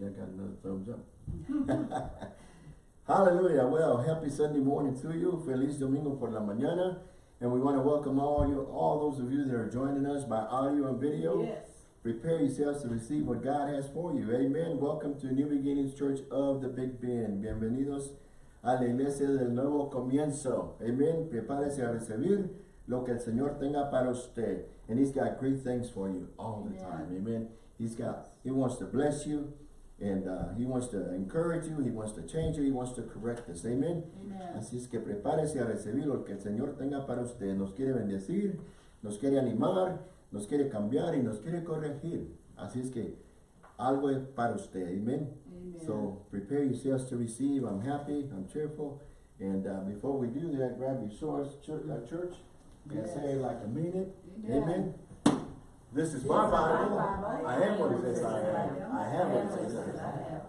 Yeah, I got another thumbs up. Hallelujah. Well, happy Sunday morning to you. Feliz Domingo por la mañana. And we want to welcome all you, all those of you that are joining us by audio and video. Yes. Prepare yourselves to receive what God has for you. Amen. Welcome to New Beginnings Church of the Big Bend. Bienvenidos a la iglesia del nuevo comienzo. Amen. Prepárese a recibir lo que el Señor tenga para usted. And He's got great things for you all the Amen. time. Amen. He's got, He wants to bless you and uh, He wants to encourage you. He wants to change you. He wants to correct us. Amen. Amen. Así es que prepárese a recibir lo que el Señor tenga para usted. Nos quiere bendecir, nos quiere animar, nos quiere cambiar y nos quiere corregir. Así es que algo es para usted. Amen. Amen. So prepare yourselves to receive. I'm happy. I'm cheerful. And uh, before we do that, grab your swords, church, uh, church and say like a minute. Amen. Amen. This is my Bible. I am what it says I am. I have what it says I am.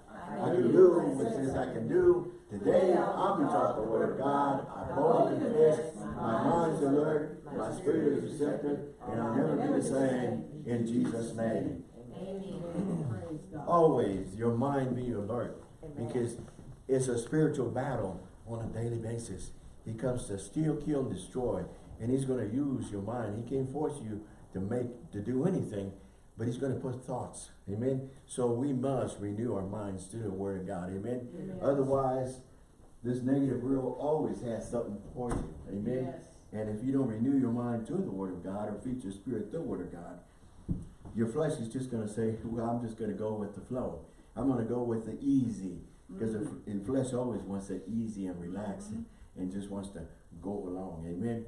I can do what it says I can do. Today, I'll be taught the word of God. I boldly confess. My mind's alert. My spirit is receptive. And I'll never be the same in Jesus' name. Always your mind be alert because it's a spiritual battle on a daily basis. He comes to steal, kill, and destroy. And he's going to use your mind. He can't force you to make, to do anything, but he's going to put thoughts. Amen. So we must renew our minds to the word of God. Amen. Otherwise, this negative world always has something for you. Amen. Yes. And if you don't renew your mind to the word of God or feed your spirit the word of God, your flesh is just going to say, well, I'm just going to go with the flow. I'm going to go with the easy. Because the mm-hmm. the flesh always wants it easy and relaxing mm-hmm. and just wants to go along. Amen.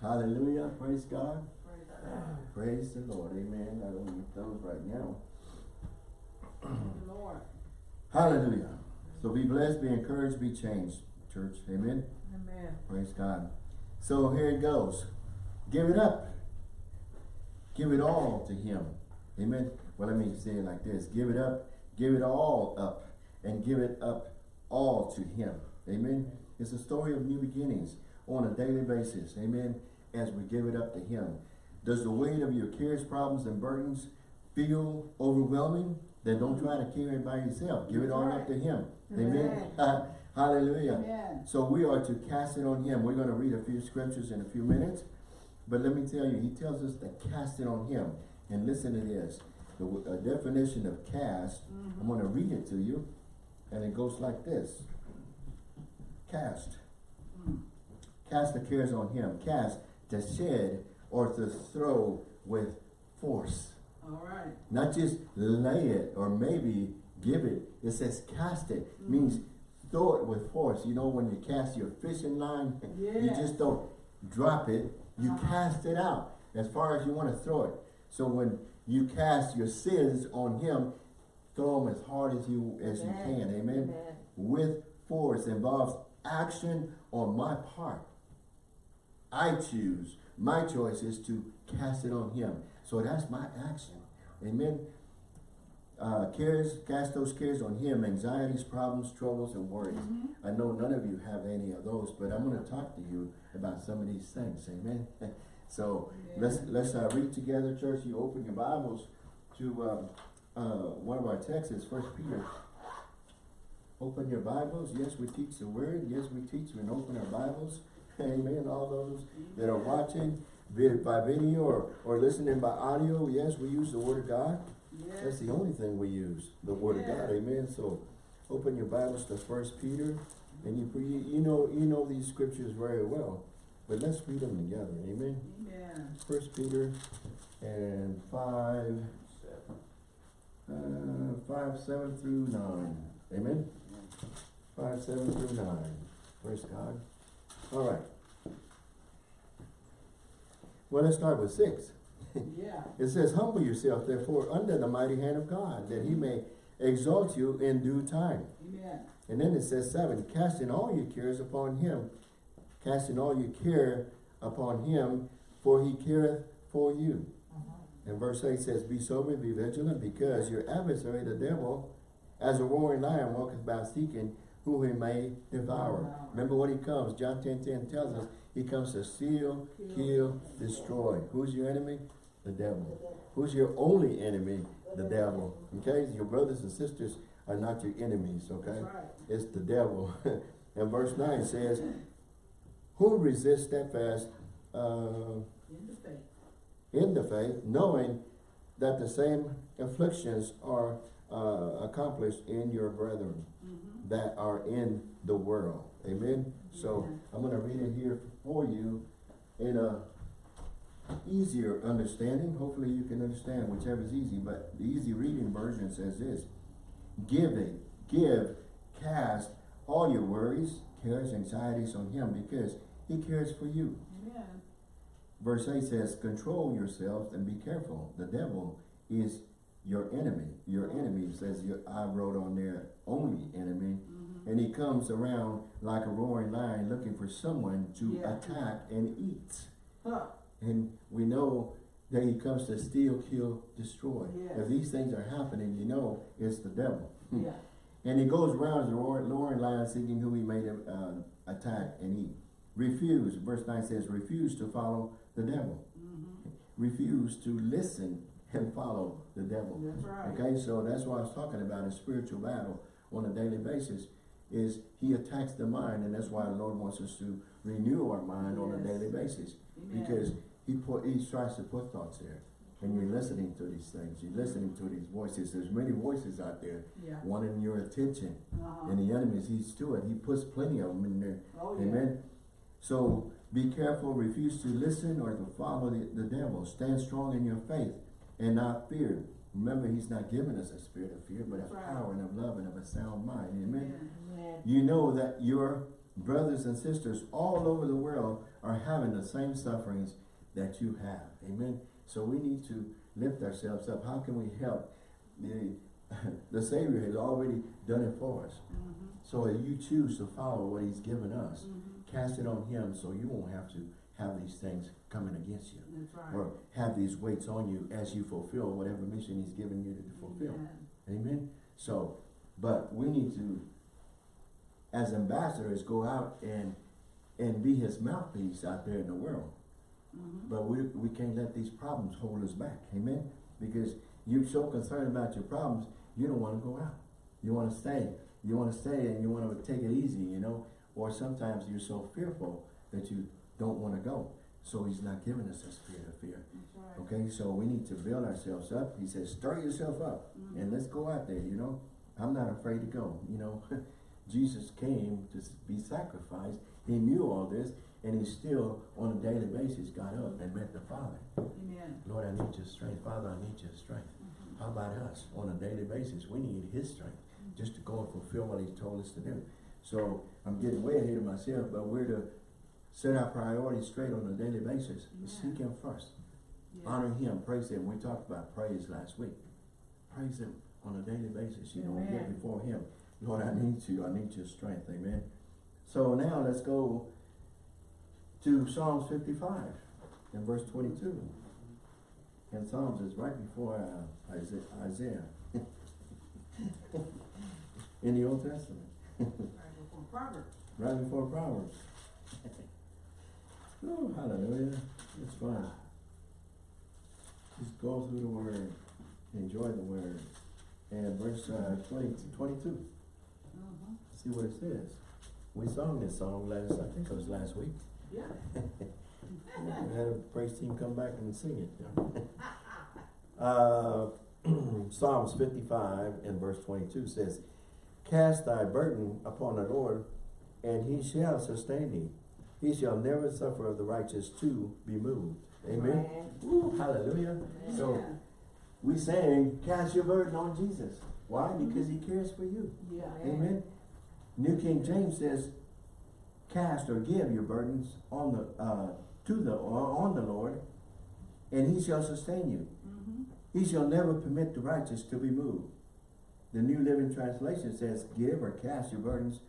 Hallelujah. Praise God. Praise the Lord. Amen. I don't need those right now. Lord. Hallelujah. So be blessed, be encouraged, be changed, church. Amen. Amen. Praise God. So here it goes. Give it up. Give it all to him. Amen. Well, let me say it like this. Give it up. Give it all up. And give it up all to him. Amen. It's a story of new beginnings on a daily basis. Amen. As we give it up to him. Does the weight of your cares, problems, and burdens feel overwhelming? Then don't try to carry it by yourself. Give it all up to him. Amen. Hallelujah. Amen. So we are to cast it on him. We're going to read a few scriptures in a few minutes. But let me tell you, he tells us to cast it on him. And listen to this. The definition of cast, mm-hmm. I'm going to read it to you. And it goes like this. Cast. Mm. Cast the cares on him. Cast, to shed or to throw with force. All right. Not just lay it or maybe give it. It says cast it. Means throw it with force. You know when you cast your fishing line, you just don't drop it. You Uh-huh. cast it out as far as you want to throw it. So when you cast your sins on him, throw them as hard as you as you can. Amen. Amen. With force involves action on my part. I choose. My choice is to cast it on him. So that's my action. Amen. Uh, cares, cast those cares on him, anxieties, problems, troubles, and worries. I know none of you have any of those, but I'm going to talk to you about some of these things. Amen. so let's let's uh, read together, church. You open your Bibles to um, uh, one of our texts, First Peter. Open your Bibles. Yes, we teach the Word. Yes, we teach and open our Bibles. Amen. All those that are watching be it by video or, or listening by audio, yes, we use the Word of God. That's the only thing we use, the Word of God. Amen. So open your Bibles to First Peter, and you, you you know you know these scriptures very well, but let's read them together. Amen. Amen. First Peter and five, uh, five seven through nine. Amen. Five seven through nine. Praise God. All right. Well, let's start with six. Yeah. It says, humble yourself therefore under the mighty hand of God, that he may exalt you in due time. Amen. And then it says seven, casting all your cares upon him, casting all your care upon him, for he careth for you. Uh-huh. And verse 8 says, Be sober, be vigilant, because your adversary, the devil, as a roaring lion, walketh about seeking who he may devour. Remember what he comes, John 10 10 tells us, he comes to steal, kill, destroy. Who's your enemy? The devil. Who's your only enemy? the devil, okay? Your brothers and sisters are not your enemies, okay? It's the devil. and verse 9 says, Who resists steadfast uh, In the faith. in the faith, knowing that the same afflictions are uh, accomplished in your brethren Mm-hmm. That are in the world. Amen? So. I'm going to read it here for you in a easier understanding. Hopefully you can understand whichever is easy, but the easy reading version says this. Give it, give, cast all your worries, cares, anxieties on him because he cares for you. Amen. Verse 8 says, control yourselves and be careful. The devil is your enemy. Your enemy says, your, I wrote on there, only enemy. Mm-hmm. And he comes around like a roaring lion looking for someone to Yeah. attack and eat. Huh. And we know that he comes to steal, kill, destroy. Yes. If these things are happening, you know it's the devil. Yeah. And he goes around as a roaring, lion seeking who he may uh, attack and eat. Refuse, verse 9 says, refuse to follow the devil. Mm-hmm. Refuse to listen and follow the devil. That's right. Okay, so that's what I was talking about a spiritual battle on a daily basis is he attacks the mind and that's why the Lord wants us to renew our mind on a daily basis. Amen. Because he put he tries to put thoughts there. And you're listening to these things, you're listening to these voices. There's many voices out there Yeah. wanting your attention. Uh-huh. And the enemy sees to it. He puts plenty of them in there. Oh, yeah. Amen. So be careful, refuse to listen or to follow the, the devil. Stand strong in your faith and not fear. Remember, he's not giving us a spirit of fear, but of right. power and of love and of a sound mind. Amen. Amen. You know that your brothers and sisters all over the world are having the same sufferings that you have. Amen. So we need to lift ourselves up. How can we help? The, the Savior has already done it for us. Mhm. So if you choose to follow what he's given us, Mhm. cast it on him so you won't have to have these things coming against you That's right. or have these weights on you as you fulfill whatever mission he's given you to fulfill. Amen. Amen. So, but we need to, as ambassadors, go out and and be his mouthpiece out there in the world. Mhm. But we we can't let these problems hold us back. Amen. Because you're so concerned about your problems, you don't want to go out. You want to stay. You want to stay and you want to take it easy, you know. Or sometimes you're so fearful that you don't want to go. So he's not giving us a spirit of fear. Right. Okay, so we need to build ourselves up. He says, stir yourself up Mhm. and let's go out there, you know. I'm not afraid to go, you know. Jesus came to be sacrificed. He knew all this and he still, on a daily basis, got up and met the Father. Amen. Lord, I need your strength. Father, I need your strength. Mhm. How about us? On a daily basis, we need his strength just to go and fulfill what he told us to do. So I'm getting way ahead of myself, but we're to set our priorities straight on a daily basis. Yeah. Seek him first. Yeah. Honor him, praise him. We talked about praise last week. Praise him on a daily basis. You know, get before him. Lord, I need you. I need your strength. Amen. So now let's go to Psalms 55 and verse 22. And Psalms is right before uh, Isaiah. Isaiah. In the Old Testament. Right before Proverbs. Right before Proverbs. oh, hallelujah. It's fun. Just go through the word. Enjoy the word. And verse uh, 20, 22. Mhm. See what it says. We sung this song last, I think it was last week. Yeah. We had a praise team come back and sing it. Uh, Psalms fifty-five and verse twenty-two says, Cast thy burden upon the Lord, and he shall sustain thee. He shall never suffer the righteous to be moved. Amen. Woo, hallelujah. So we saying, cast your burden on Jesus. Why? Because he cares for you. Yeah. Amen. New King James says, cast or give your burdens on the uh, to the or on the Lord, and he shall sustain you. Mhm. He shall never permit the righteous to be moved. The New Living Translation says, give or cast your burdens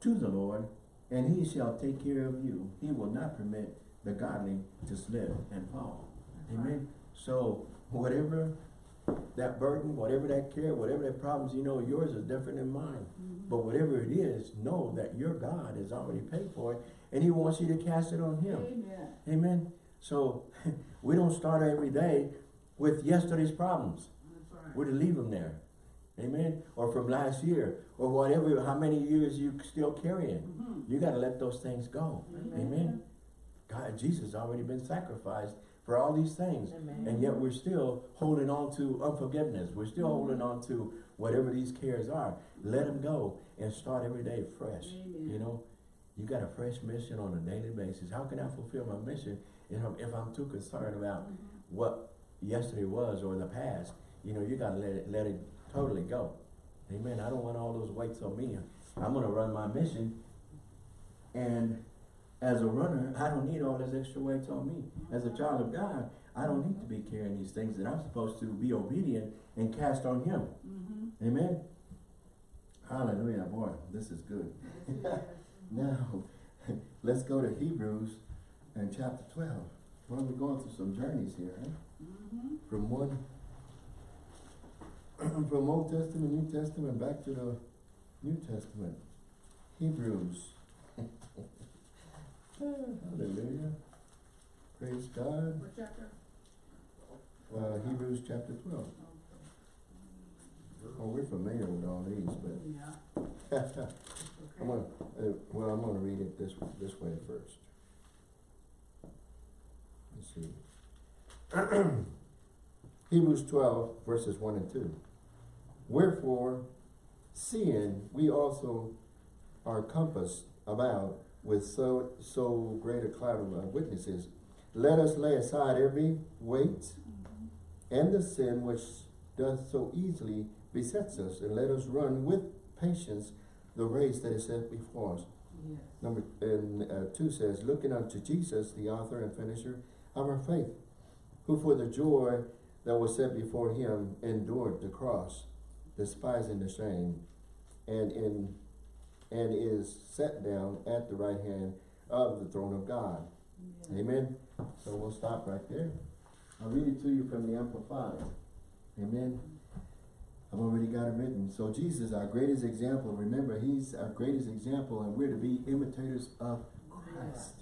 to the Lord, and he shall take care of you. He will not permit the godly to slip and fall. That's right. Amen. So whatever that burden, whatever that care, whatever that problems, you know, yours is different than mine. Mhm. But whatever it is, know that your God has already paid for it and he wants you to cast it on him. Amen. Amen. So we don't start every day with yesterday's problems. That's we're to leave them there. Amen? Or from last year, or whatever, how many years you still carrying. Mhm. You gotta let those things go. Amen. Amen? God, Jesus already been sacrificed for all these things. Amen. And yet we're still holding on to unforgiveness. We're still holding on to whatever these cares are. Let them go and start every day fresh. Amen. You know, you got a fresh mission on a daily basis. How can I fulfill my mission if I'm, if I'm too concerned about Mhm. what yesterday was or the past? You know, you gotta let it, let it totally go. Amen. I don't want all those weights on me. I'm gonna run my mission and as a runner, I don't need all those extra weights on me. As a child of God, I don't need to be carrying these things that I'm supposed to be obedient and cast on Him. Mhm. Amen. Hallelujah, boy, this is good. Yes, it is. Now, let's go to Hebrews and chapter twelve. Well, we're going through some journeys here, eh? Mhm. From one, from Old Testament, New Testament, back to the New Testament. Hebrews. Hallelujah. Praise God. What chapter? Uh, Hebrews chapter twelve. Oh, we're familiar with all these, but Yeah. I'm gonna, uh, well, I'm gonna read it this, this way first. Let's see. Hebrews twelve, verses one and two. Wherefore, seeing we also are compassed about with so, so great a cloud of witnesses, let us lay aside every weight Mhm. and the sin which doth so easily besets us, and let us run with patience the race that is set before us. Yes. Number, and, uh, two says, looking unto Jesus, the author and finisher of our faith, who for the joy that was set before him endured the cross, despising the shame, and in, and is set down at the right hand of the throne of God. Amen. So we'll stop right there. I'll read it to you from the Amplified. Amen. I've already got it written. So Jesus, our greatest example, remember, he's our greatest example and we're to be imitators of Christ.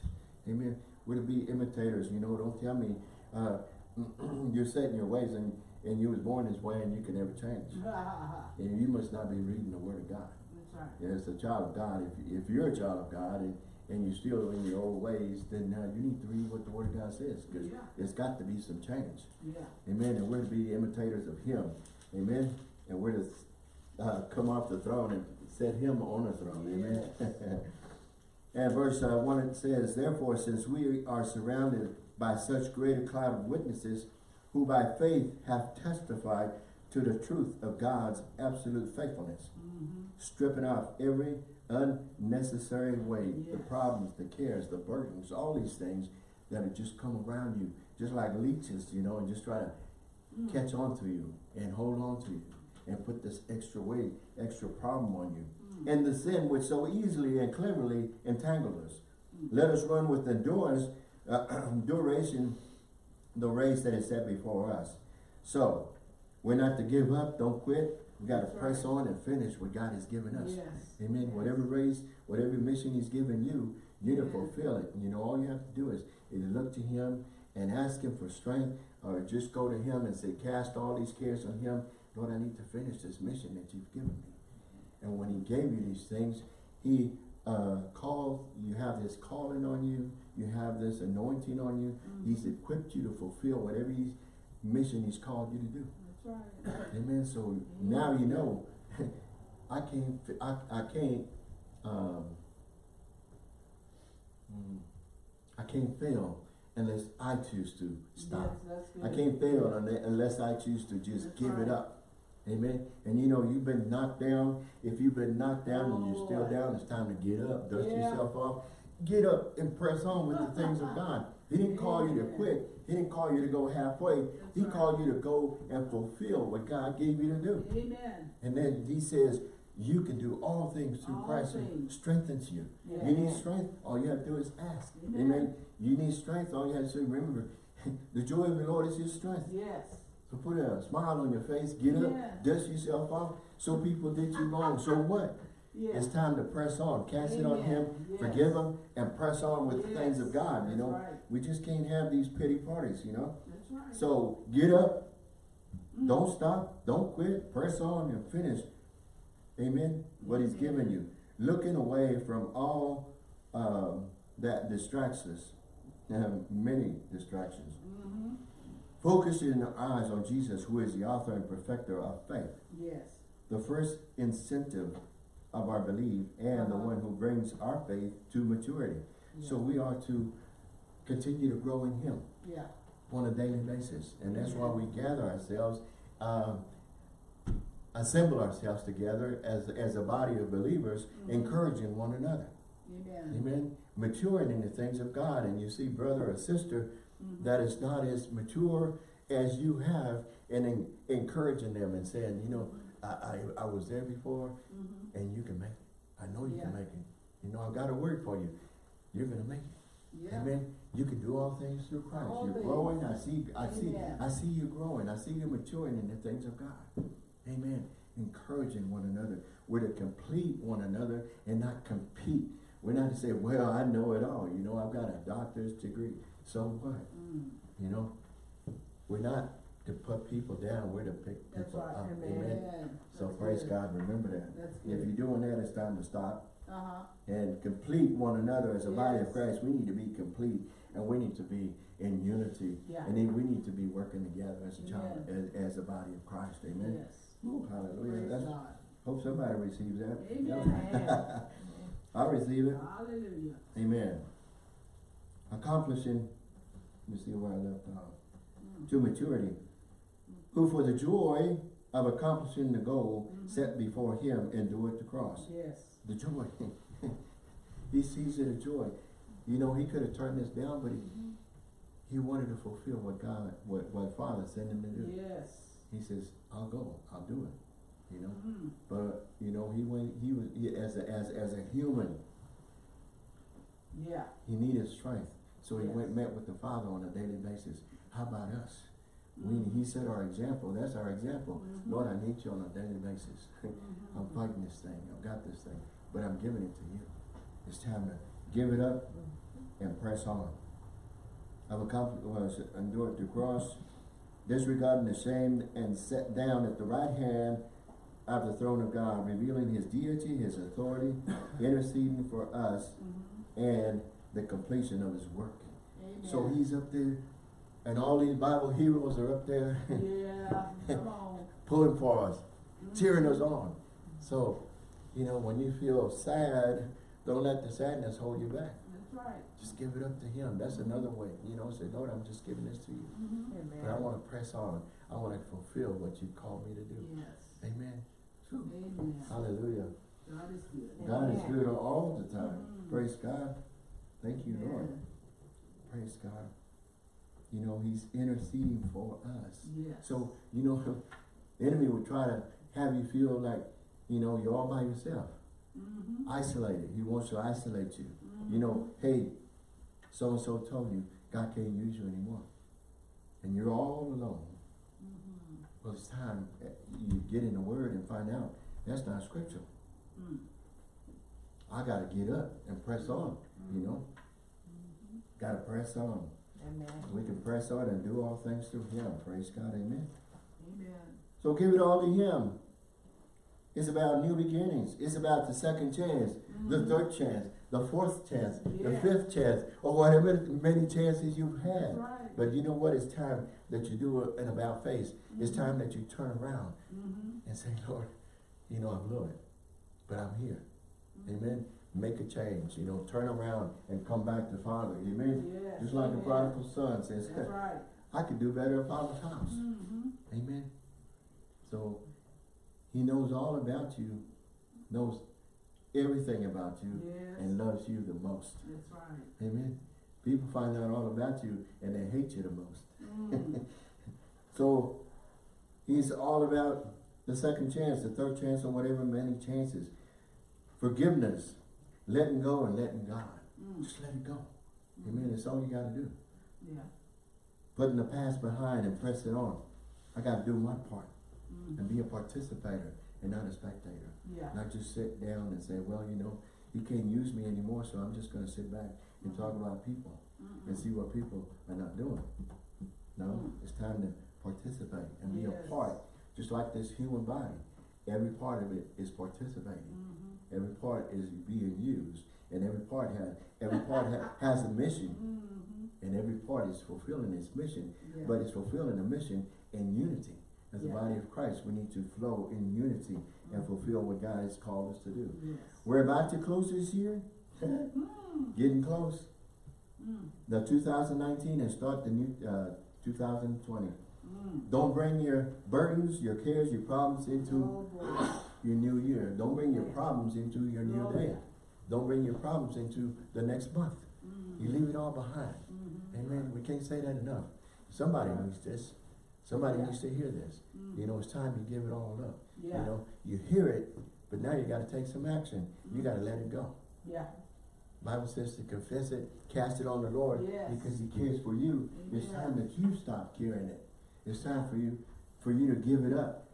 Amen. We're to be imitators, you know, don't tell me, uh, you're set in your ways and, and you was born this way and you can never change. Ha, ha, ha. And you must not be reading the word of God. That's right. As a child of God, if, if you're a child of God and, and you're still in your old ways, then uh, you need to read what the Word of God says, because Yeah. there's got to be some change. Yeah. Amen. And we're to be imitators of Him. Amen. And we're to uh, come off the throne and set Him on the throne. Amen. and verse uh, 1 it says, Therefore, since we are surrounded by such great a cloud of witnesses, who by faith have testified to the truth of God's absolute faithfulness Mhm. stripping off every unnecessary weight, the problems, the cares, the burdens, all these things that have just come around you, just like leeches, you know, and just try to Mm. catch on to you and hold on to you and put this extra weight, extra problem on you. Mm. And the sin which so easily and cleverly entangled us. Mm. Let us run with endurance, uh, duration, the race that is set before us. So, we're not to give up, don't quit. We got to press right. on and finish what God has given us. Yes. Amen. Yes. Whatever race, whatever mission He's given you, you need to fulfill it. You know, all you have to do is either look to Him and ask Him for strength, or just go to Him and say, "Cast all these cares on Him." Lord, I need to finish this mission that You've given me. And when He gave you these things, He uh, called. You have this calling on you. You have this anointing on you. Mm. He's equipped you to fulfill whatever He's mission He's called you to do. That's right. Amen. So now you know, I can't, I, I can't, um, I can't fail unless I choose to stop. Yes. I can't fail unless I choose to just That's give it up. Amen. And you know, you've been knocked down. If you've been knocked down and you're still Oh. down, it's time to get up, dust Yeah. yourself off, get up and press on with the things of God. He didn't call you to quit. He didn't call you to go halfway. That's He right. called you to go and fulfill what God gave you to do. Amen. And then he says, you can do all things through All Christ who strengthens you. Yeah. You need strength, all you have to do is ask. Amen. Amen. You need strength, all you have to do, remember, the joy of the Lord is your strength. Yes. So put a smile on your face, get Yeah. up, dust yourself off. So people did you wrong. So what? Yes. It's time to press on. Cast it on him, Yes. forgive him, and press on with the things of Yes. God, you know. right. We just can't have these pity parties, you know. That's right. So get up, Don't stop, don't quit, press on and finish. Amen, what he's given you. Looking away from all, um, that distracts us. Have many distractions. Mm-hmm. Focusing our eyes on Jesus, who is the author and perfecter of faith. Yes. The first incentive of our belief and the Uh-huh. one who brings our faith to maturity. So we are to continue to grow in him Yeah. on a daily basis. And that's why we gather ourselves, um, assemble ourselves together as, as a body of believers, Mhm. encouraging one another. Amen. Amen. Maturing in the things of God. And you see brother or sister That is not as mature as you have and en- encouraging them and saying, you know, I, I, I was there before Mhm. and you can make it. I know you can make it. You know, I've got a word for you. You're gonna make it. Yeah. Amen. You can do all things through Christ. All You're growing. I see. I see. I see you growing. I see you maturing in the things of God. Amen. Encouraging one another. We're to complete one another and not compete. We're not to say, "Well, I know it all." You know, I've got a doctor's degree. So what? Mm. You know, we're not to put people down. We're to pick That's people right. up. Amen. Amen. So That's praise good. God. Remember that. If you're doing that, it's time to stop Uh-huh. and complete one another as a body of Christ. We need to be complete and we need to be in unity. Yeah. And then we need to be working together as a child, Amen. as, as a body of Christ. Amen. Yes. Ooh, hallelujah. That's, God. hope somebody receives that. Amen. I receive it. Hallelujah. Amen. Accomplishing, me see where I left off. Mm. To maturity. Who for the joy of accomplishing the goal Mhm. set before him endured the cross. Yes. The joy. he sees it a joy. You know, he could have turned this down, but he, Mhm. he wanted to fulfill what God, what, what Father sent him to do. Yes. He says, I'll go, I'll do it. You know, Mhm. but you know, he went, he was, he, as a, as, as a human, Yeah. he needed strength. So he Yes. went, met with the Father on a daily basis. How about us? We, Mhm. he set our example, that's our example. Mhm. Lord, I need you on a daily basis. I'm Mhm. fighting this thing, I've got this thing, but I'm giving it to you. It's time to give it up and press on. I've accomplished, endured the cross, disregarding the shame and set down at the right hand of the throne of God, revealing his deity, his authority, interceding for us, Mhm. and the completion of his work. Amen. So he's up there, and all these Bible heroes are up there Yeah. Pulling for us, Mhm. cheering us on. So, you know, when you feel sad, don't let the sadness hold you back. That's right. Just give it up to him. That's another way. You know, say, Lord, I'm just giving this to you. Mhm. But I want to press on. I want to fulfill what you called me to do. Yes. Amen. Whew. Amen. Hallelujah. God is good. God is good all the time. Mhm. Praise God. Thank you, Lord. Praise God. You know, he's interceding for us. Yes. So, you know, the enemy would try to have you feel like, you know, you're all by yourself, Mhm. isolated. He wants to isolate you. Mhm. You know, hey, so-and-so told you God can't use you anymore. And you're all alone. Mhm. Well, it's time you get in the Word and find out that's not scriptural. Mm. I got to get up and press on, you know. Got to press on. Amen. We can press on and do all things through Him. Praise God, amen. Amen. So give it all to Him. It's about new beginnings. It's about the second chance, the Mhm. third chance, the fourth chance, the fifth chance, or whatever many chances you've had. Right. But you know what? It's time that you do an about face. It's Mhm. time that you turn around Mhm. and say, Lord, you know, I'm Lord, but I'm here. Mhm. Amen. Make a change. You know, turn around and come back to Father. Amen. Yes. Just like the prodigal son says, right. I could do better at Father's house. Mhm. Amen. So he knows all about you, knows everything about you, Yes. and loves you the most. That's right. Amen. People find out all about you and they hate you the most. Mm. So he's all about the second chance, the third chance, or whatever many chances. Forgiveness, letting go and letting God. Mm. Just let it go. Mhm. Amen. That's all you got to do. Yeah. Putting the past behind and pressing on. I got to do my part Mm. and be a participator and not a spectator. Yeah. Not just sit down and say, well, you know, he can't use me anymore, so I'm just going to sit back and talk about people Mhm. and see what people are not doing. No, Mm. it's time to participate and be Yes. a part, just like this human body. Every part of it is participating. Mhm. Every part is being used, and every part has every part ha- has a mission, Mhm. and every part is fulfilling its mission. Yeah. But it's fulfilling the mission in unity. As the Yeah. body of Christ, we need to flow in unity and fulfill what God has called us to do. Yes. We're about to close this year, Mm. getting close. Mm. The 2019 and start the new uh, 2020. Mm. Don't bring your burdens, your cares, your problems into Oh. Your new year. Don't bring your problems into your new Oh, day. yeah. Don't bring your problems into the next month. Mm. You leave it all behind. Mhm. Amen. We can't say that enough. Somebody Yeah. needs this. Somebody Yeah. needs to hear this. Mm. You know, it's time to give it all up. Yeah. You know, you hear it, but now you got to take some action. You got to let it go. Yeah. Bible says to confess it, cast it on the Lord Yes. because He cares for you. It's time that you stop carrying it. It's time for you, for you to give it up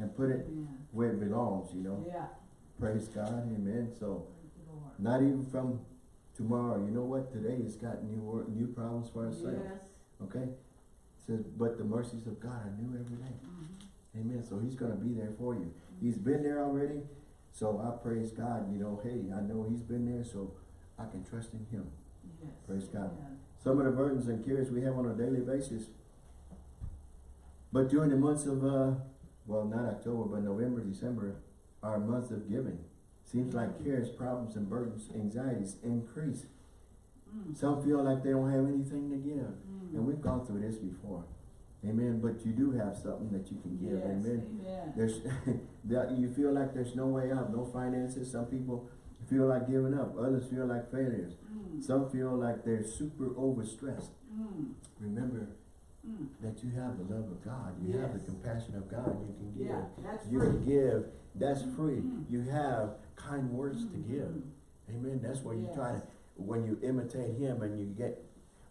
and put it where it belongs. You know, Yeah. praise God, Amen. So, Thank you, Lord. not even from tomorrow. You know what? Today has got new new problems for ourselves. Yes. Okay? It says, but the mercies of God are new every day. Mhm. Amen. So He's going to be there for you. He's been there already. So I praise God. You know, hey, I know He's been there, so I can trust in Him. Yes. Praise God. Amen. Some of the burdens and cares we have on a daily basis. But during the months of, uh, well, not October, but November, December, are months of giving. Seems like cares, problems, and burdens, anxieties increase. Mm. Some feel like they don't have anything to give. Mm. And we've gone through this before. Amen. But you do have something that you can give. Yes. Amen. There's, that you feel like there's no way out, no finances. Some people feel like giving up. Others feel like failures. Mm. Some feel like they're super overstressed. Mm. Remember Mm. that you have the love of God. You have the compassion of God. You can give. Yeah, that's You free. can give. That's free. Mm. You have kind words to give. Mhm. Amen. That's where you try to, when you imitate Him and you get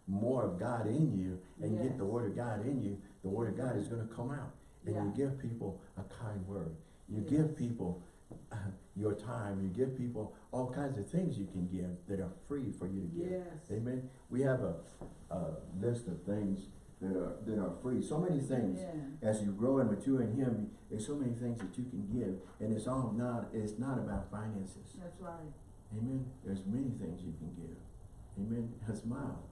more of God in you and you get the Word of God in you, the Word of God is going to come out. And Yeah. you give people a kind word. You Yes. give people uh, your time. You give people all kinds of things you can give that are free for you to give. Yes. Amen. We have a, a list of things that are that are free. So many things. Yeah. As you grow and mature in Him, there's so many things that you can give, and it's all not. It's not about finances. That's right. Amen. There's many things you can give. Amen. A smile.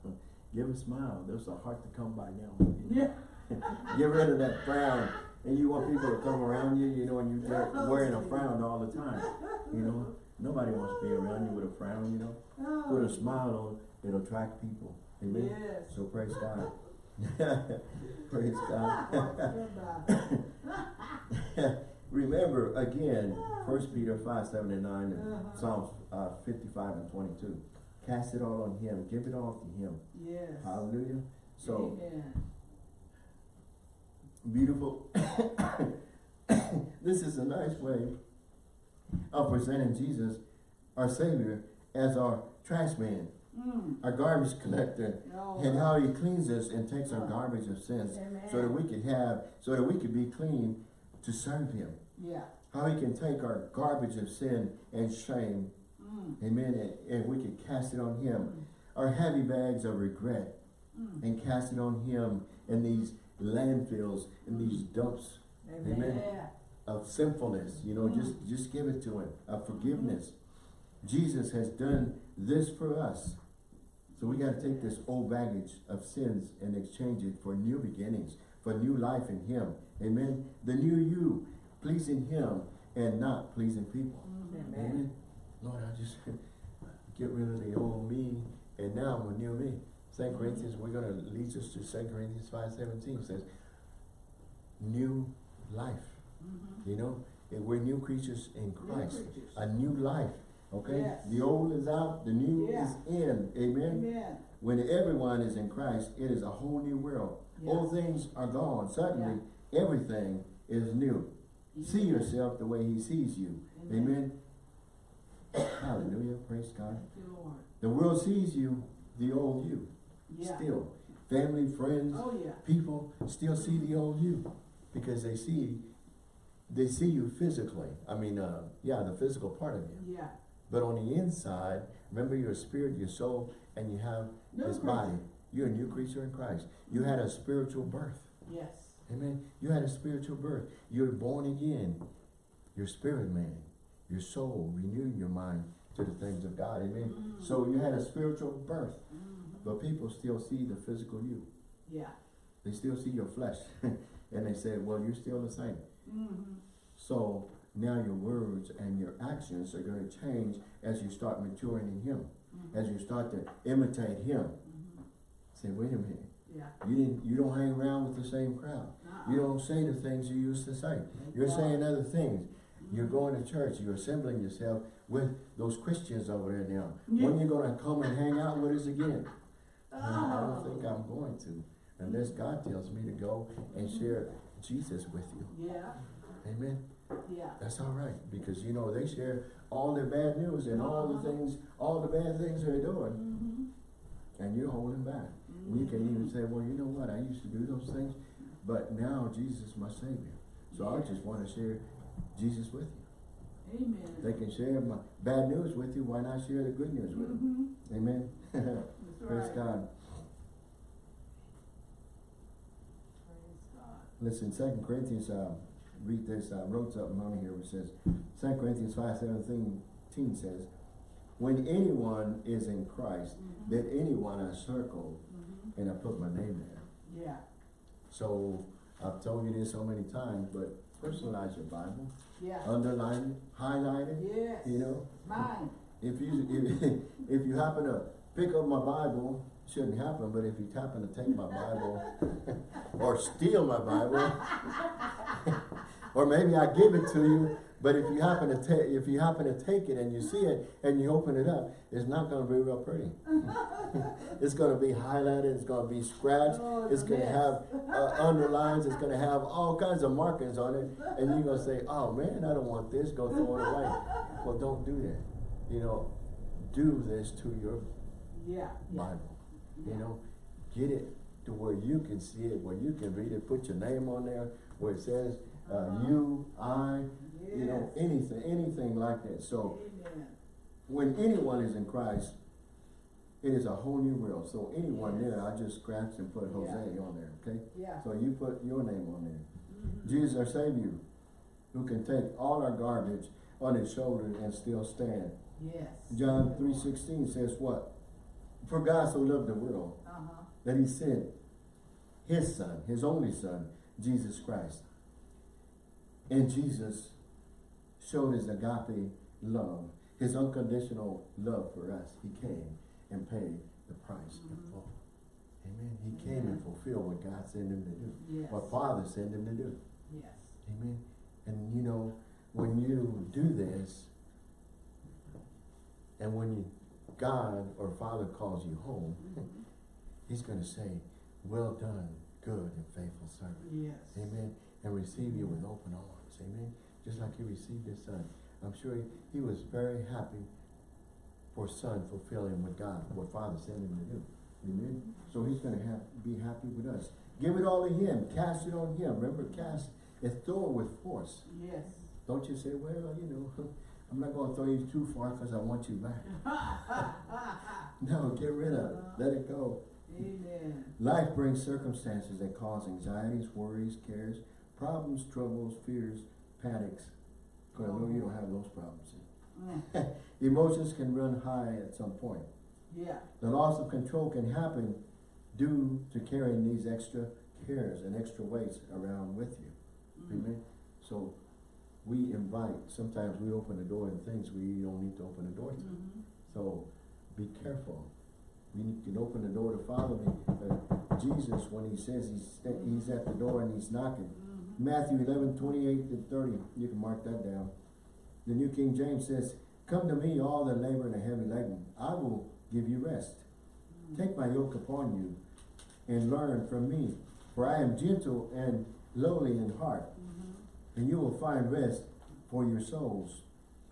Give a smile. There's a heart to come by now. Yeah. Get rid of that frown. And you want people to come around you, you know, and you're wearing a frown all the time. You know, nobody wants to be around you with a frown, you know. Oh. Put a oh. smile on, it'll attract people. Amen. Yes. So praise God. praise God. Remember again, First Peter five, seven and nine, and Uh-huh. Psalms uh, fifty-five and twenty-two. Cast it all on Him. Give it all to Him. Yes. Hallelujah. So Amen. beautiful. this is a nice way of presenting Jesus, our Savior, as our trash man, Mm. our garbage collector, No. and how He cleans us and takes our garbage of sins, so that we could have, so that we could be clean to serve Him. Yeah. How He can take our garbage of sin and shame, Mm. Amen, and, and we could cast it on Him. Our heavy bags of regret, Mm. and cast it on Him in these landfills, in these dumps Amen. Yeah. of sinfulness. You know, just just give it to him. Of forgiveness. Jesus has done this for us. So we got to take this old baggage of sins and exchange it for new beginnings, for new life in him. Amen. The new you, pleasing him and not pleasing people. Mhm. Amen. Lord, I just get rid of the old me and now I'm a new me. Second Corinthians, we're gonna lead us to Second Corinthians five seventeen says, new life. Mhm. You know, we're new creatures in Christ. creatures. A new life. Okay? Yes. The old is out, the new Yeah. is in. Amen. Amen. When everyone is in Christ, it is a whole new world. Yeah. Old things are gone. Suddenly, everything is new. See yourself the way he sees you. Amen. Amen. Hallelujah. Praise God. You. The world sees you, the old you. Yeah. Still. Family, friends, Oh, yeah. people still see the old you because they see they see you physically. I mean, uh, yeah, the physical part of you. Yeah. But on the inside, remember your spirit, your soul, and you have New this creature. body. You're a new creature in Christ. You had a spiritual birth. Yes. Amen. You had a spiritual birth. You're born again. Your spirit man, your soul, renewing your mind to the things of God. Amen. Mm. So you had a spiritual birth, Mhm. but people still see the physical you. Yeah. They still see your flesh. and they say, well, you're still the same. Mm-hmm. So now your words and your actions are going to change as you start maturing in Him, Mm-hmm. as you start to imitate Him. Mhm. Say, wait a minute, Yeah. you didn't, you don't hang around with the same crowd. Uh-uh. You don't say the things you used to say. You're saying other things. You're going to church. You're assembling yourself with those Christians over there now. Yeah. When you're going to come and hang out with us again? Oh. I don't think I'm going to, unless God tells me to go and share Jesus with you. Yeah. Amen. Yeah. That's all right, because you know, they share all their bad news and all the things, all the bad things they're doing, Mm-hmm. and you're holding back. We can even say, well, you know what, I used to do those things, but now Jesus is my Savior. So I just want to share Jesus with you. Amen. They can share my bad news with you, why not share the good news with them? Mhm. Amen. Praise right. God. Praise God. Listen, Second Corinthians, uh, read this, I wrote something on here which says, Second Corinthians five seventeen says, when anyone is in Christ, Mhm. let anyone I circle, Mhm. and I put my name there. Yeah. So, I've told you this so many times, but personalize your Bible, Yeah. underline it, highlight it, Yes. you know. Mine. If you, if, if you happen to pick up my Bible, shouldn't happen, but if you happen to take my Bible, or steal my Bible, or maybe I give it to you, but if you happen to take, if you happen to take it and you see it and you open it up, it's not gonna be real pretty. it's gonna be highlighted, it's gonna be scratched, Oh, it's gonna yes. have uh, underlines, it's gonna have all kinds of markings on it, and you're gonna say, oh man, I don't want this, go throw it away. Well, don't do that. You know, do this to your. Yeah. Bible. You know, get it to where you can see it, where you can read it, put your name on there, where it says, uh, Uh-huh. you, I, you know, anything, anything like that. So Amen. when anyone is in Christ, it is a whole new world. So anyone Yes. there, I just scratched and put Yeah. Jose on there, okay? Yeah. So you put your name on there. Mhm. Jesus our Savior, who can take all our garbage on his shoulder and still stand. Yes. John three sixteen says what? For God so loved the world Uh-huh. that he sent his son, his only son, Jesus Christ. And Jesus showed his agape love, his unconditional love for us. He came and paid the price in Mhm. full. Amen. He came and fulfilled what God sent him to do, Yes. what Father sent him to do. Yes. Amen. And you know, when you do this, and when you, God or Father calls you home, Mhm. He's going to say, well done, good and faithful servant. Yes. Amen. And receive you with open arms. Amen. Just like he received his son. I'm sure he, he was very happy for son fulfilling what God, what Father sent him to do. Amen. So he's going to have, be happy with us. Give it all to him. Cast it on him. Remember, cast and throw it with force. Yes. Don't you say, well, you know, I'm not going to throw you too far because I want you back. No, get rid of it. Let it go. Amen. Life brings circumstances that cause anxieties, worries, cares, problems, troubles, fears, panics. Because I know you don't have those problems. Mm. Emotions can run high at some point. Yeah. The loss of control can happen due to carrying these extra cares and extra weights around with you. Mm. Amen. So we invite, sometimes we open the door and things we don't need to open the door to. Mhm. So be careful. We can open the door to follow me. Uh, Jesus, when he says he's, he's at the door and he's knocking. Mhm. Matthew 11, 28 to 30. You can mark that down. The New King James says, Come to me, all that labor and are heavy laden. I will give you rest. Take my yoke upon you and learn from me. For I am gentle and lowly in heart. And you will find rest for your souls.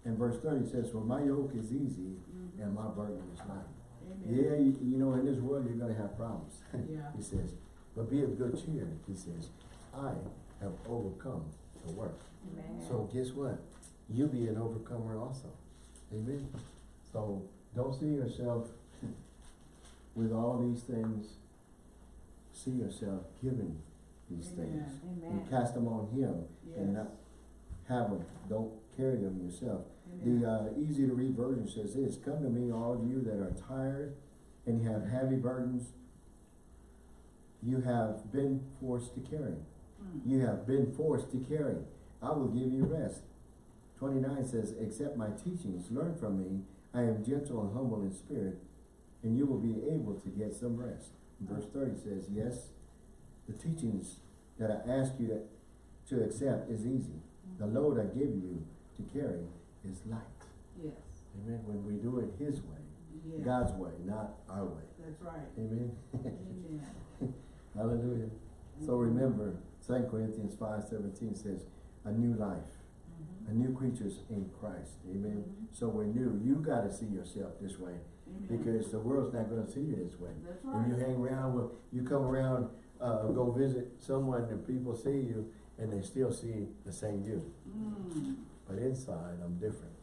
And verse 30 says, For my yoke is easy Mhm. and my burden is light. Amen. Yeah, you, you know, in this world you're gonna have problems. Yeah. he says, but be of good cheer. He says, I have overcome the world. Amen. So guess what? You'll be an overcomer also. Amen. So don't see yourself with all these things. See yourself giving these things. Amen. And cast them on him and not have them, don't carry them yourself. Amen. The uh, easy to read version says this, come to me, all of you that are tired and you have heavy burdens you have been forced to carry. Mm. You have been forced to carry. I will give you rest. 29 says, accept my teachings, learn from me. I am gentle and humble in spirit, and you will be able to get some rest. Verse 30 says, yes, the teachings that I ask you to, to accept is easy. The load I give you to carry is light. Yes. Amen. When we do it His way, Yes. God's way, not our way. That's right. Amen. Amen. Hallelujah. So remember, 2 Corinthians five seventeen says, a new life, Mhm. a new creatures in Christ. Amen. Mhm. So we're new. You gotta see yourself this way because the world's not gonna see you this way. That's right. When you hang around with, you come around, uh, go visit someone and people see you and they still see the same you. Mm. But inside, I'm different.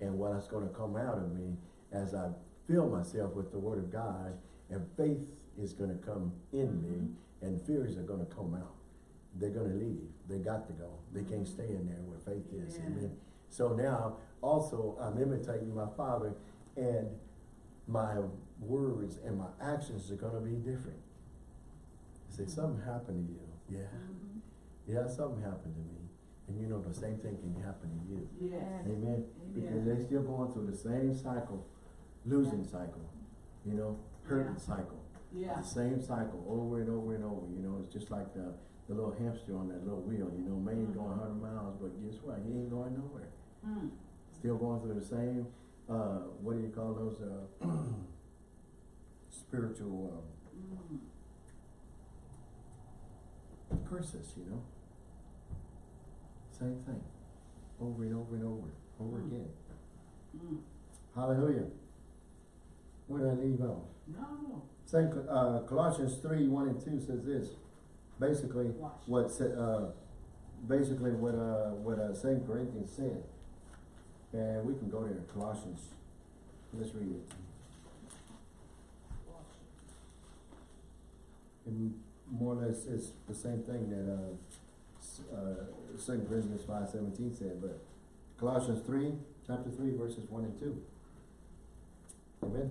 And what's gonna come out of me as I fill myself with the word of God and faith is gonna come in me and fears are gonna come out. They're gonna leave. They got to go. They can't stay in there where faith is. Amen. So now, also, I'm imitating my father and my words and my actions are gonna be different. Say, something happened to you. Yeah. Mhm. Yeah, something happened to me. And you know, the same thing can happen to you. Yes. Amen. Because Amen. they still going through the same cycle, losing cycle, you know, hurting Yeah. cycle. Yeah. The same cycle over and over and over, you know, it's just like the, the little hamster on that little wheel, you know, man Mhm. going hundred miles, but guess what, he ain't going nowhere. Mm. Still going through the same, uh, what do you call those, uh, spiritual, Mm. You know? Same thing, over and over and over, over Mm. again. Mm. Hallelujah. Where did I leave off? No. Second, uh, Colossians three, one and two says this, basically, Watch. what, uh, basically what, uh, what, uh, Second Corinthians said. And we can go there, Colossians, let's read it. And more or less, it's the same thing that, uh, uh, Second Corinthians five seventeen said, but Colossians three, chapter three, verses one and two. Amen?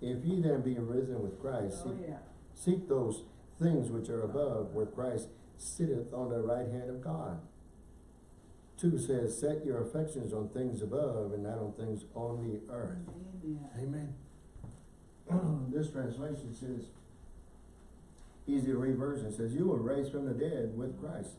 If ye then be risen with Christ, Oh, seek yeah. Seek those things which are above, where Christ sitteth on the right hand of God. Two says, set your affections on things above and not on things on the earth. Amen. Amen. this translation says, easy to read version says, you were raised from the dead with Christ.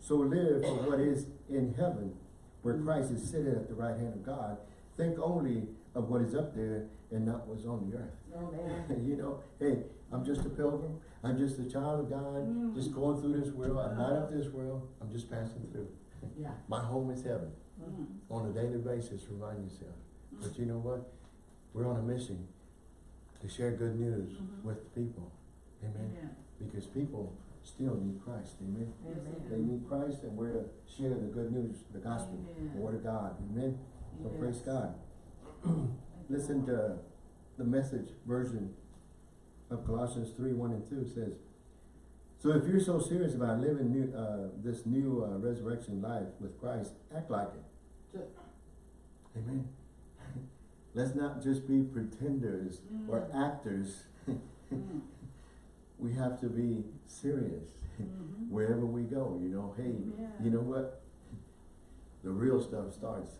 So live for what is in heaven, where Christ is sitting at the right hand of God. Think only of what is up there and not what's on the earth. Amen. you know, hey, I'm just a pilgrim. I'm just a child of God, Mm. just going through this world. I'm not of this world. I'm just passing through. Yeah. My home is heaven. Mm. On a daily basis, remind yourself. But you know what? We're on a mission to share good news Mhm. with people. Amen. Amen. Because people still need Christ. Amen. Yes, They need Christ and we're to share the good news, the gospel, the word of God. Amen. So praise God. Listen to the message version of Colossians 3, 1 and 2 says, So if you're so serious about living new, uh, this new uh, resurrection life with Christ, act like it. Amen. Let's not just be pretenders or Mm. actors. Mm. we have to be serious Mhm. wherever we go, you know. Hey, Amen. you know what? The real stuff starts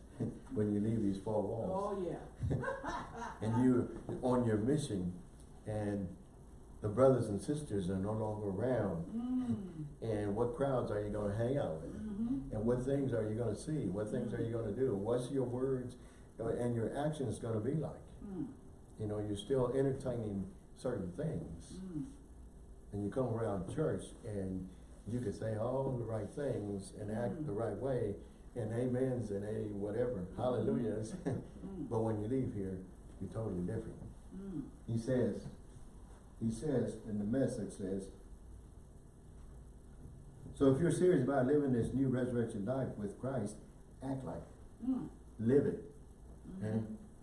when you leave these four walls. Oh, yeah. and you're on your mission and the brothers and sisters are no longer around Mm. and what crowds are you going to hang out with Mhm. and what things are you going to see what things are you going to do what's your words and your action is going to be like Mm. you know you're still entertaining certain things Mm. and you come around church and you can say all the right things and act Mm. the right way and amens and a whatever hallelujahs Mm. but when you leave here you're totally different. He says, he says, and the message says, so if you're serious about living this new resurrection life with Christ, act like it. Live it. Okay?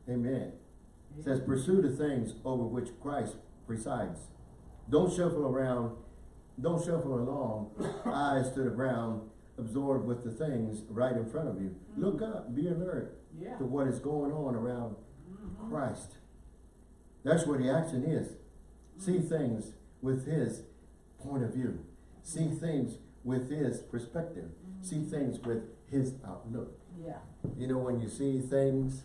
Amen. It says, pursue the things over which Christ presides. Don't shuffle around, don't shuffle along, eyes to the ground, absorbed with the things right in front of you. Mm-hmm. Look up, be alert Yeah. to what is going on around Mhm. Christ. That's where the action is. See mm-hmm. things with his point of view. See mm-hmm. things with his perspective. See things with his outlook. Yeah. You know, when you see things,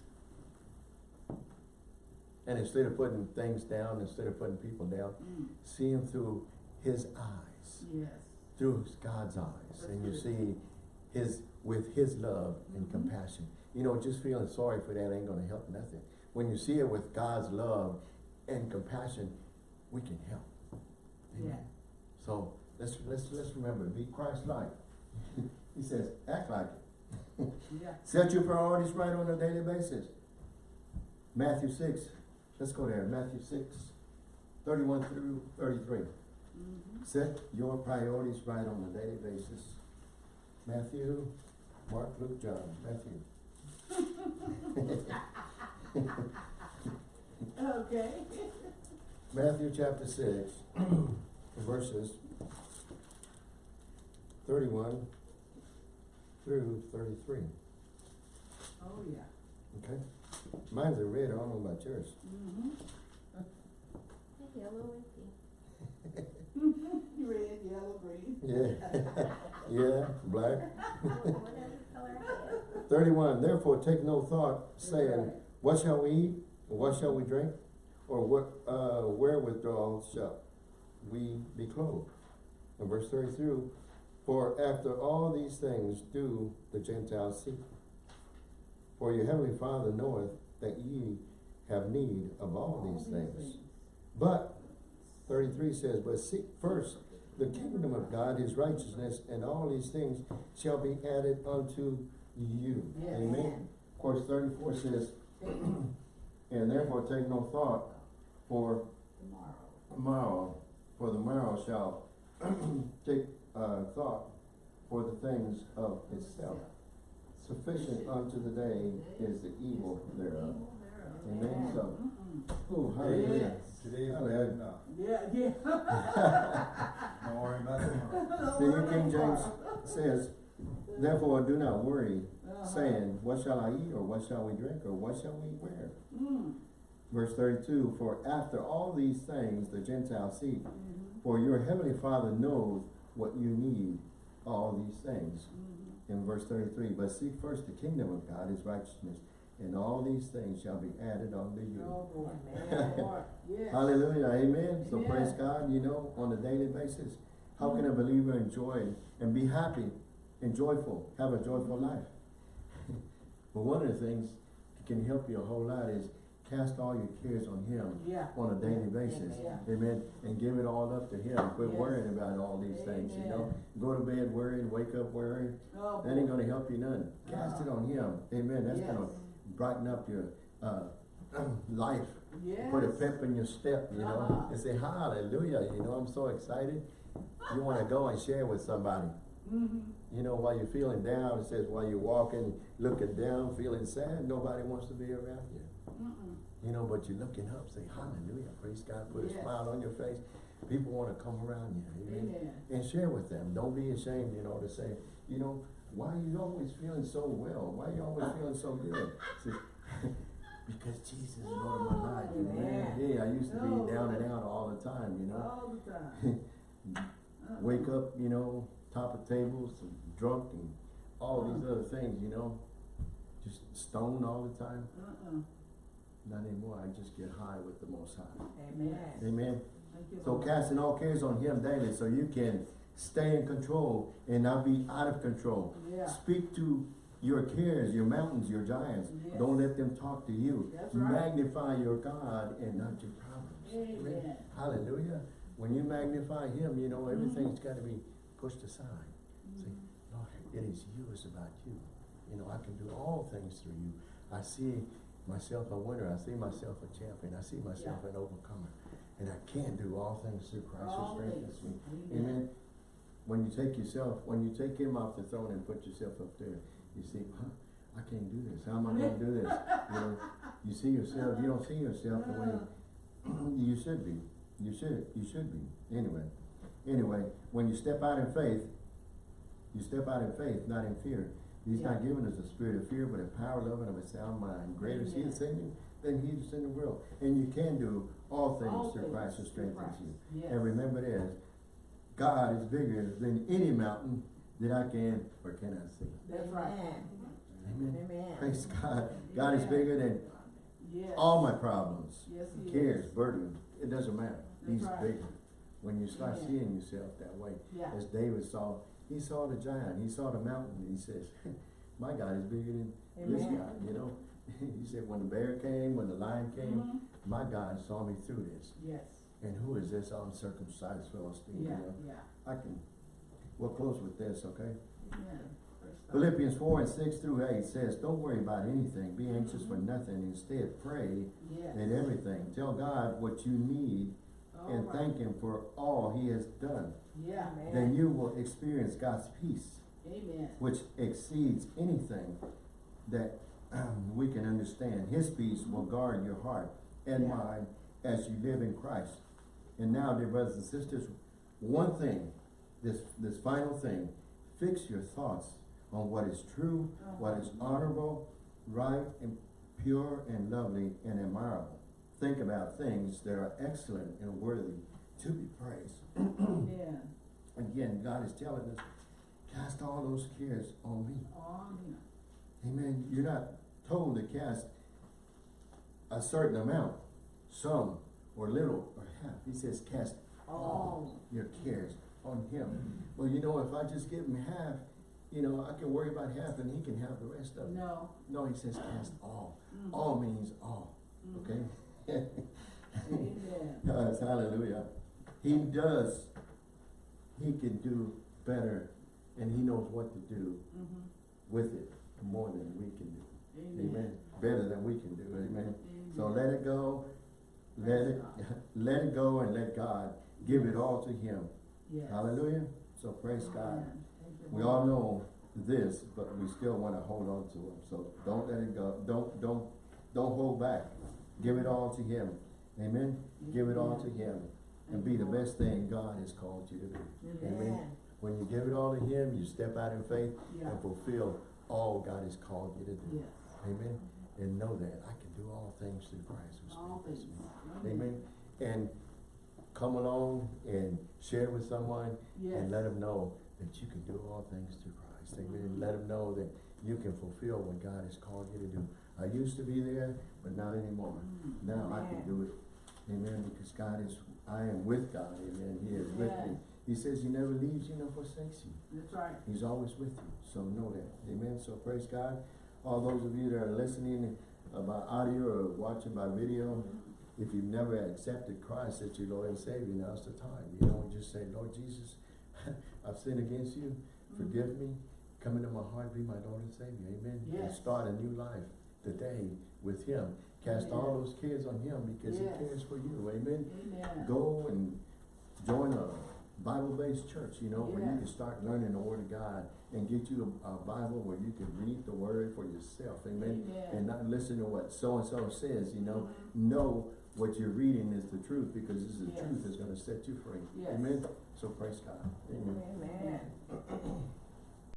and instead of putting things down, instead of putting people down, Mm. see him through his eyes, Yes. through God's eyes, and you That's see his, with his love and Mhm. compassion. You know, just feeling sorry for that ain't gonna help nothing. When you see it with God's love and compassion, we can help. Amen. Yeah. So, let's, let's, let's remember, be Christ-like. He says, act like it. Yeah. Set your priorities right on a daily basis. Matthew six, let's go there, Matthew six, thirty-one through thirty-three. Mhm. Set your priorities right on a daily basis. Matthew, Mark, Luke, John, Matthew. Okay. Matthew chapter six, verses thirty-one through 33. Oh, yeah. okay? Mine's a red, I don't know about yours. Mm-hmm. Yellow and pink. Red, yellow, green. Yeah, yeah, black. Whatever color I have. Thirty-one, therefore take no thought, saying, what shall we eat, or what shall we drink? Or what, uh, wherewithal shall we be clothed? And verse thirty-three, for after all these things do the Gentiles seek. For your heavenly Father knoweth that ye have need of all these things. But, thirty-three says, but seek first the kingdom of God, his righteousness, and all these things shall be added unto you. Yes. Amen. Of course, thirty-four says, and therefore take no thought for Tomorrow. tomorrow, for the morrow shall take, uh, thought for the things of itself. Sufficient unto the day is the evil thereof. Amen, so, oh, hallelujah. Today's Hallelujah. bad enough. Yeah, yeah. Don't worry about tomorrow. The New King James says, therefore do not worry, Uh-huh. saying, what shall I eat, or what shall we drink, or what shall we wear? Mm. Verse thirty-two, for after all these things the Gentiles seek, Mhm. for your heavenly Father knows what you need, all these things. Mhm. In verse thirty-three, but seek first the kingdom of God, his righteousness, and all these things shall be added unto you. Oh. Amen. Yes. Hallelujah, amen. So Amen. praise God, you know, on a daily basis. How can a mm-hmm. believer enjoy and be happy and joyful, have a joyful life? But one of the things that can help you a whole lot is cast all your cares on him Yeah. on a daily basis. Yeah. Amen. And give it all up to him. Quit Yes. worrying about all these things, you know. Go to bed worrying, wake up worrying. Oh, That ain't gonna help you none. Cast it on him. Amen. That's gonna brighten up your, uh, life. Yes. Put a pep in your step, you know, Uh-huh. and say hallelujah, you know, I'm so excited. You wanna go and share with somebody. Mhm. You know, while you're feeling down, it says while you're walking, looking down, feeling sad, nobody wants to be around you. Mm-mm. You know, but you're looking up, say hallelujah, praise God, put a smile on your face. People wanna come around you, amen? Amen. And share with them. Don't be ashamed, you know, to say, you know, why are you always feeling so well? Why are you always feeling so good? Because Jesus is Lord of my oh, life, amen? Yeah, I used to Oh. be down and out all the time, you know? All the time. Uh-uh. Wake up, you know, top of tables, drunk and all these uh-uh. other things, you know? Just stoned all the time. Uh-uh. Not anymore, I just get high with the Most High. Amen. Amen? You, So casting all cares on him daily so you can stay in control and not be out of control. Yeah. Speak to your cares, your mountains, your giants. Yes. Don't let them talk to you. Right. Magnify your God and not your problems. Amen. Hallelujah. When you magnify him, you know, Mm-hmm. everything's gotta be pushed aside. Say, Lord, it is you, it's about you. You know, I can do all things through you. I see myself a winner, I see myself a champion, I see myself Yeah. an overcomer. And I can do all things through Christ who strengthens me. things. Amen. When you take yourself, when you take him off the throne and put yourself up there, you see, huh, I can't do this. How am I gonna do this? You know, you see yourself, you don't see yourself the way you should be. You should, you should be, anyway. Anyway, when you step out in faith, you step out in faith, not in fear. He's not giving us a spirit of fear, but a power, love, and of a sound mind. Greater is he Amen. that's in you than he that's in the world. And you can do all All things through things Christ who strengthens Christ. you. Yes. And remember this, God is bigger than any mountain that I can or cannot see. That's right. Amen. Amen. Praise God. God is bigger than Yes. all my problems, Yes, he cares, is. burdens. It doesn't matter. That's He's right. bigger. When you start Amen. seeing yourself that way, Yeah. as David saw, he saw the giant, he saw the mountain, and he says, my God is bigger than this Amen. guy, you know? He said, when the bear came, when the lion came, Mhm. my God saw me through this. Yes. And who is this uncircumcised Philistine? you Yeah, know? yeah. I can, we'll close with this, okay? God. Philippians four and six through eight says, don't worry about anything, be anxious for nothing, instead pray Yes. in everything. Tell God what you need All and right. thank Him for all He has done. Yeah. Then you will experience God's peace, Amen. which exceeds anything that um, we can understand. His peace will guard your heart and Yeah. mind as you live in Christ. And now, dear brothers and sisters, one thing, this, this final thing, fix your thoughts on what is true, what is honorable, right, and pure, and lovely, and admirable. Think about things that are excellent and worthy to be praised. Yeah. Again, God is telling us, cast all those cares on me. On him. Amen. You're not told to cast a certain amount, some, or little, or half. He says, cast all your cares on him. Well, you know, if I just give him half, you know, I can worry about half and he can have the rest of it. No. No, he says cast all. Mhm. All means all, okay? Amen. Yes, hallelujah. He does, he can do better and he knows what to do Mhm. with it more than we can do. Amen. Amen. Better than we can do, amen. So let it go, let it, let it go and let God give it all to him. Yes. Hallelujah. So praise God. Amen. You, We all know this, but we still wanna hold on to him. So don't let it go. Don't, don't, don't hold back. Give it all to him. Amen. Give it all to him and be the best thing God has called you to be. Amen. Amen. When you give it all to him, you step out in faith Yeah. and fulfill all God has called you to do. Yes. Amen. And know that I can do all things through Christ who All things. me. Amen. And come along and share with someone Yes. and let them know that you can do all things through Christ. Amen. Let them know that you can fulfill what God has called you to do. I used to be there, but not anymore. Mm. Now I can do it. Amen. Because God is, I am with God. Amen. He is with me. He says he never leaves you nor forsakes you. That's right. He's always with you, so know that. Amen. So praise God. All those of you that are listening uh, by audio or watching by video, if you've never accepted Christ as your Lord and Savior, now's the time. You know, just say, Lord Jesus, I've sinned against you. Forgive me. Come into my heart, be my Lord and Savior. Amen. And start a new life today with Him. Cast all those cares on Him because Yes. He cares for you. Amen Amen. go and join a Bible-based church, you know, where you can start learning the Word of God and get you a, a Bible where you can read the Word for yourself, amen? Amen. And not listen to what so-and-so says, you know, mm-hmm. know what you're reading is the truth, because this is the Yes. truth that's gonna set you free, Yes. amen? So praise God, amen. Amen.